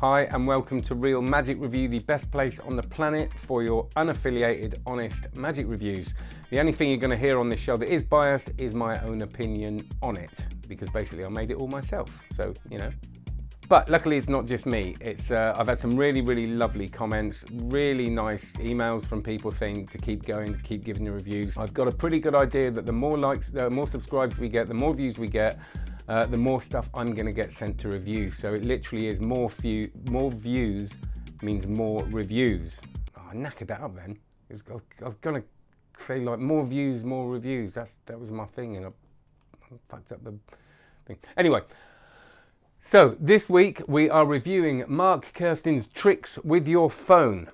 Hi and welcome to Real Magic Review, the best place on the planet for your unaffiliated, honest magic reviews. The only thing you're going to hear on this show that is biased is my own opinion on it, because basically I made it all myself. So, you know. But luckily it's not just me. It's uh, I've had some really, really lovely comments, really nice emails from people saying to keep going, to keep giving the reviews. I've got a pretty good idea that the more likes, the more subscribes we get, the more views we get, uh, the more stuff I'm going to get sent to review. So it literally is more, few, more views means more reviews. Oh, I knackered that up then. Was, I, was, to say like more views, more reviews. That's That was my thing and I, I fucked up the thing. Anyway, so this week we are reviewing Mark Kerstein's tricks with your phone.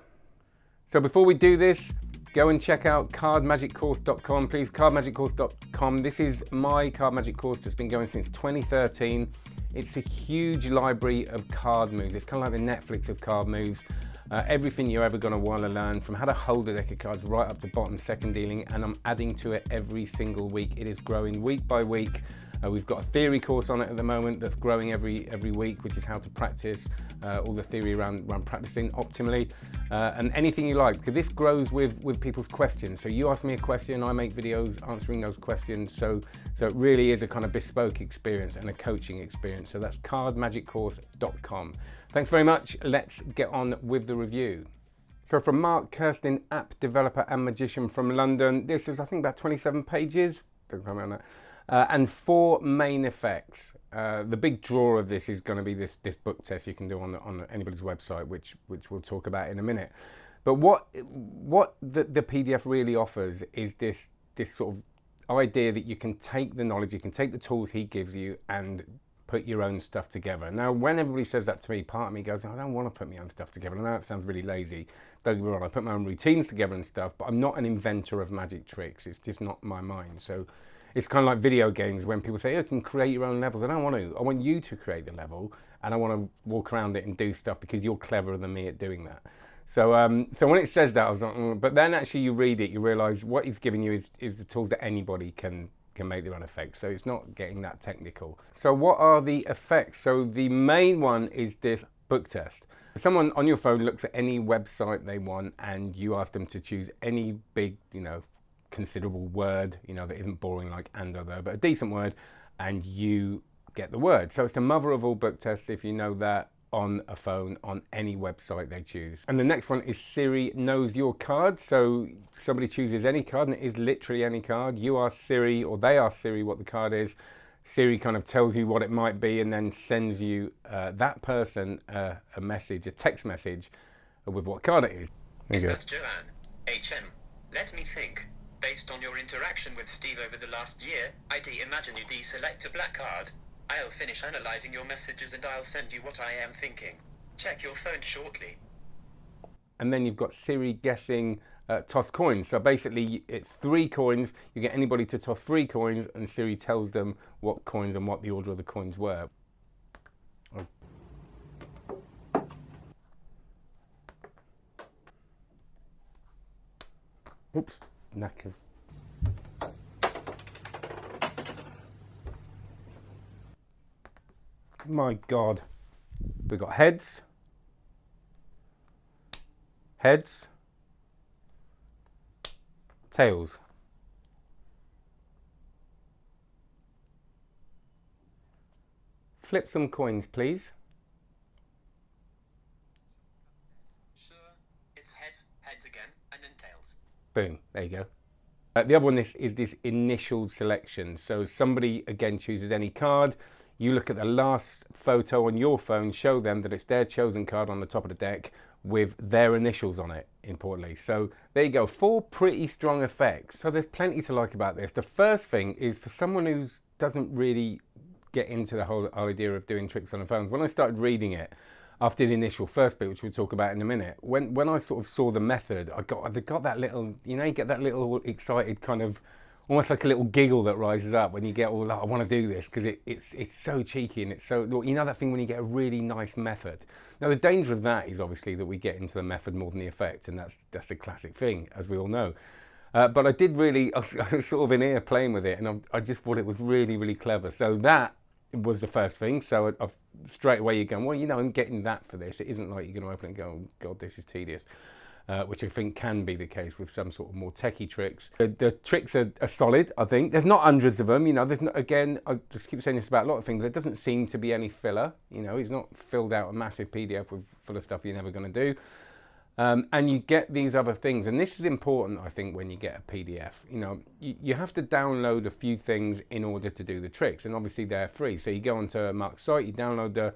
So before we do this, go and check out cardmagiccourse.com please cardmagiccourse.com this is my card magic course that's been going since 2013 it's a huge library of card moves. It's kind of like the netflix of card moves. Uh, everything you're ever going to want to learn from how to hold a deck of cards right up to bottom second dealing and i'm adding to it every single week. It is growing week by week uh, we've got a theory course on it at the moment that's growing every every week, which is how to practice uh, all the theory around, around practicing optimally uh, and anything you like. Because this grows with, with people's questions. So you ask me a question, I make videos answering those questions. So, so it really is a kind of bespoke experience and a coaching experience. So that's cardmagiccourse.com. Thanks very much. Let's get on with the review. So from Mark Kerstein, app developer and magician from London. This is, I think, about 27 pages. Uh, and four main effects. Uh, the big draw of this is going to be this this book test you can do on the, on anybody's website, which which we'll talk about in a minute. But what what the, the PDF really offers is this this sort of idea that you can take the knowledge, you can take the tools he gives you, and put your own stuff together. Now, when everybody says that to me, part of me goes, I don't want to put my own stuff together. I know it sounds really lazy. Don't get me wrong, I put my own routines together and stuff, but I'm not an inventor of magic tricks. It's just not my mind. So it's kind of like video games when people say, oh, you can create your own levels. I don't want to. I want you to create the level and I want to walk around it and do stuff because you're cleverer than me at doing that. So, um, so when it says that, I was like, mm. but then actually you read it, you realize what he's giving you is, is the tools that anybody can can make their own effects. So it's not getting that technical. So what are the effects? So the main one is this book test. Someone on your phone looks at any website they want and you ask them to choose any big, you know, considerable word, you know, that isn't boring like and other, but a decent word, and you get the word. So it's the mother of all book tests if you know that on a phone on any website they choose. And the next one is Siri knows your card. So somebody chooses any card and it is literally any card. You ask Siri or they ask Siri what the card is. Siri kind of tells you what it might be and then sends you uh, that person uh, a message, a text message with what card it is. Is that Joanne? HM. Let me think. Based on your interaction with Steve over the last year, I'd imagine you deselect a black card. I'll finish analyzing your messages and I'll send you what I am thinking. Check your phone shortly. And then you've got Siri guessing uh, toss coins. So basically, it's three coins. You get anybody to toss three coins, and Siri tells them what coins and what the order of the coins were. Oops knackers. My God. We've got heads, heads, tails. Flip some coins, please. Sure, it's head, heads again, and then tails. Boom, there you go. Uh, the other one is, is this initial selection. So somebody, again, chooses any card. You look at the last photo on your phone, show them that it's their chosen card on the top of the deck with their initials on it, importantly. So there you go, four pretty strong effects. So there's plenty to like about this. The first thing is for someone who doesn't really get into the whole idea of doing tricks on the phone, when I started reading it, after the initial first bit, which we'll talk about in a minute, when when I sort of saw the method, I got I got that little, you know, you get that little excited kind of, almost like a little giggle that rises up when you get all that, I want to do this because it, it's it's so cheeky and it's so you know that thing when you get a really nice method. Now the danger of that is obviously that we get into the method more than the effect, and that's that's a classic thing as we all know. Uh, but I did really, I was, I was, sort of in here playing with it, and I, I just thought it was really really clever. So that was the first thing. So I've, straight away you're going, well, you know, I'm getting that for this. It isn't like you're going to open it and go, oh, God, this is tedious. Uh, which I think can be the case with some sort of more techie tricks. The, the tricks are, are, solid, I think. There's not hundreds of them, you know. There's not, again, I just keep saying this about a lot of things. There doesn't seem to be any filler, you know. It's not filled out a massive PDF with full of stuff you're never going to do. Um, and you get these other things, and this is important, I think, when you get a PDF. You know, you, you, have to download a few things in order to do the tricks, and obviously they're free. So you go onto Mark's site, you download the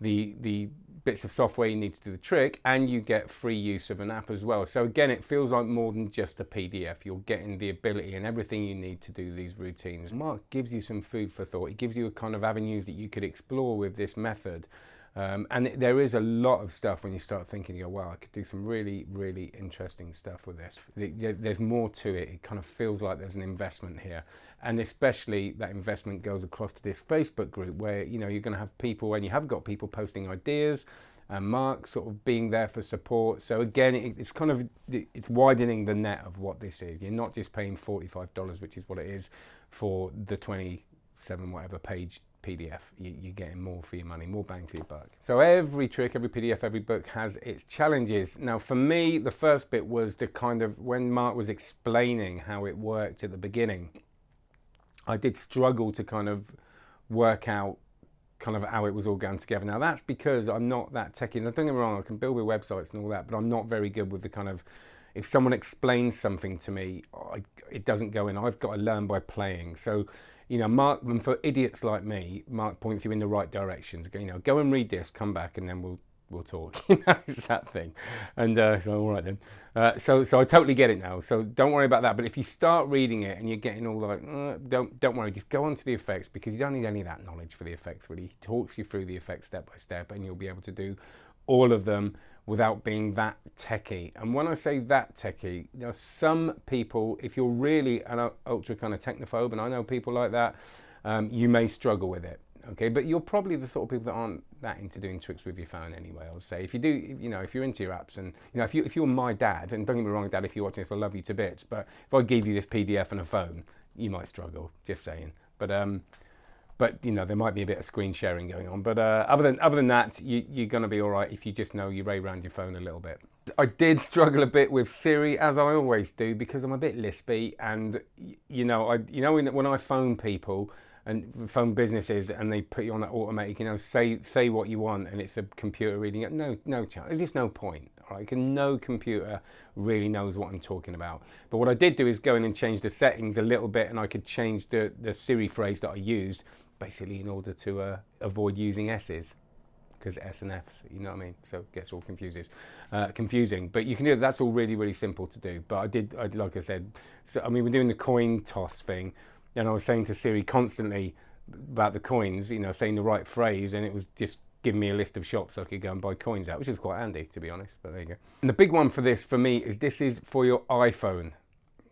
the the bits of software you need to do the trick, and you get free use of an app as well. So again, it feels like more than just a PDF. You're getting the ability and everything you need to do these routines. Mark gives you some food for thought. He gives you a kind of avenues that you could explore with this method. Um, and there is a lot of stuff when you start thinking, you go, wow, I could do some really, really interesting stuff with this. There's more to it. It kind of feels like there's an investment here. And especially that investment goes across to this Facebook group where, you know, you're going to have people, and you have got people posting ideas, and Mark sort of being there for support. So again, it, it's kind of, it's widening the net of what this is. You're not just paying $45, which is what it is for the 27 whatever page PDF. You, are getting more for your money, more bang for your buck. So every trick, every PDF, every book has its challenges. Now for me, the first bit was the kind of, when Mark was explaining how it worked at the beginning, I did struggle to kind of work out kind of how it was all going together. Now that's because I'm not that techy. Now don't get me wrong, I can build with websites and all that, but I'm not very good with the kind of, if someone explains something to me, I, it doesn't go in. I've got to learn by playing. So you know, Mark, and for idiots like me, Mark points you in the right direction. You know, go and read this, come back, and then we'll we'll talk. you know, it's that thing. And uh, so, all right then. Uh, so, so I totally get it now. So don't worry about that. But if you start reading it and you're getting all like, uh, don't don't worry. Just go on to the effects because you don't need any of that knowledge for the effects. Really, he talks you through the effects step by step, and you'll be able to do all of them without being that techie. And when I say that techie, you know, some people, if you're really an ultra kind of technophobe, and I know people like that, um, you may struggle with it. Okay, but you're probably the sort of people that aren't that into doing tricks with your phone anyway. I would say if you do, you know, if you're into your apps, and you know, if you if you're my dad, and don't get me wrong, dad, if you're watching this, I love you to bits. But if I gave you this PDF and a phone, you might struggle. Just saying. But um, but you know there might be a bit of screen sharing going on. But uh, other than other than that, you, you're going to be all right if you just know you ray around your phone a little bit. I did struggle a bit with Siri, as I always do, because I'm a bit lispy, and you know, I you know when, when I phone people and phone businesses and they put you on that automatic, you know, say say what you want, and it's a computer reading it. No, no chance. There's just no point. Right? Because no computer really knows what I'm talking about. But what I did do is go in and change the settings a little bit, and I could change the the Siri phrase that I used basically in order to uh, avoid using S's because S and F's, you know what I mean? So it gets all confuses, uh, confusing. But you can do that's all really, really simple to do. But I did, I, like I said, so I mean, we're doing the coin toss thing, and I was saying to Siri constantly about the coins, you know, saying the right phrase, and it was just giving me a list of shops I could go and buy coins at, which is quite handy, to be honest. But there you go. And the big one for this, for me, is this is for your iPhone.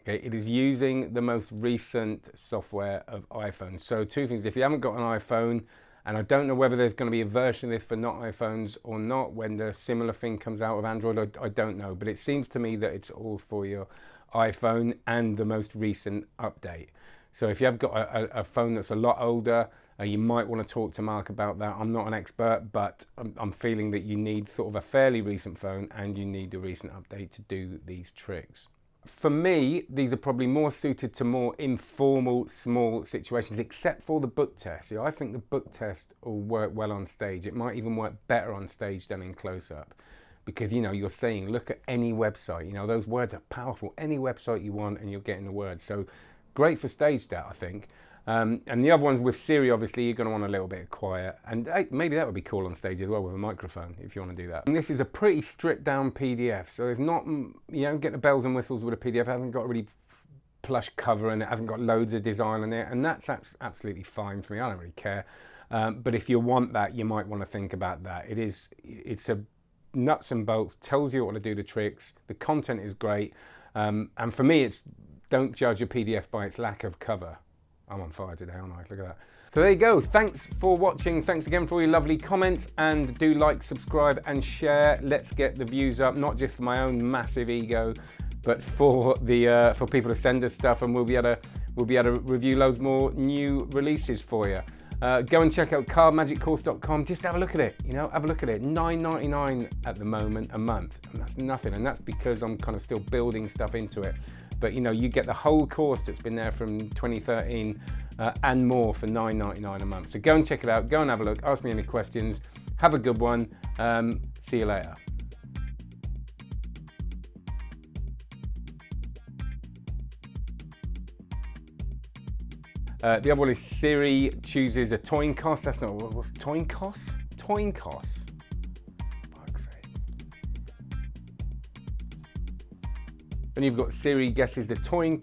Okay, it is using the most recent software of iPhone. So two things, if you haven't got an iPhone, and I don't know whether there's going to be a version of this for not iPhones or not when the similar thing comes out of Android, I, I don't know. But it seems to me that it's all for your iPhone and the most recent update. So if you have got a, a, phone that's a lot older, uh, you might want to talk to Mark about that. I'm not an expert, but I'm, I'm, feeling that you need sort of a fairly recent phone and you need a recent update to do these tricks for me, these are probably more suited to more informal, small situations, except for the book test. See, I think the book test will work well on stage. It might even work better on stage than in close-up. Because, you know, you're saying, look at any website. You know, those words are powerful. Any website you want and you're getting the words. So great for stage that, I think. Um, and the other ones with Siri, obviously, you're going to want a little bit of quiet. And hey, maybe that would be cool on stage as well with a microphone if you want to do that. And this is a pretty stripped down PDF. So it's not, you don't get the bells and whistles with a PDF. It hasn't got a really plush cover and it hasn't got loads of design on it. And that's absolutely fine for me. I don't really care. Um, but if you want that, you might want to think about that. It is, it's a nuts and bolts, tells you what to do the tricks. The content is great. Um, and for me, it's don't judge a PDF by its lack of cover. I'm on fire today, aren't I? Look at that. So there you go. Thanks for watching. Thanks again for all your lovely comments and do like, subscribe and share. Let's get the views up, not just for my own massive ego, but for the uh, for people to send us stuff and we'll be able to we'll be able to review loads more new releases for you. Uh, go and check out cardmagiccourse.com. Just have a look at it. You know, have a look at it. $9.99 at the moment a month, and that's nothing. And that's because I'm kind of still building stuff into it. But you know, you get the whole course that's been there from 2013 uh, and more for $9.99 a month. So go and check it out. Go and have a look. Ask me any questions. Have a good one. Um, see you later. Uh, the other one is Siri chooses a Toyncost. That's not what's Toyncost? Toyncost. Fuck's Then you've got Siri guesses the Toyn.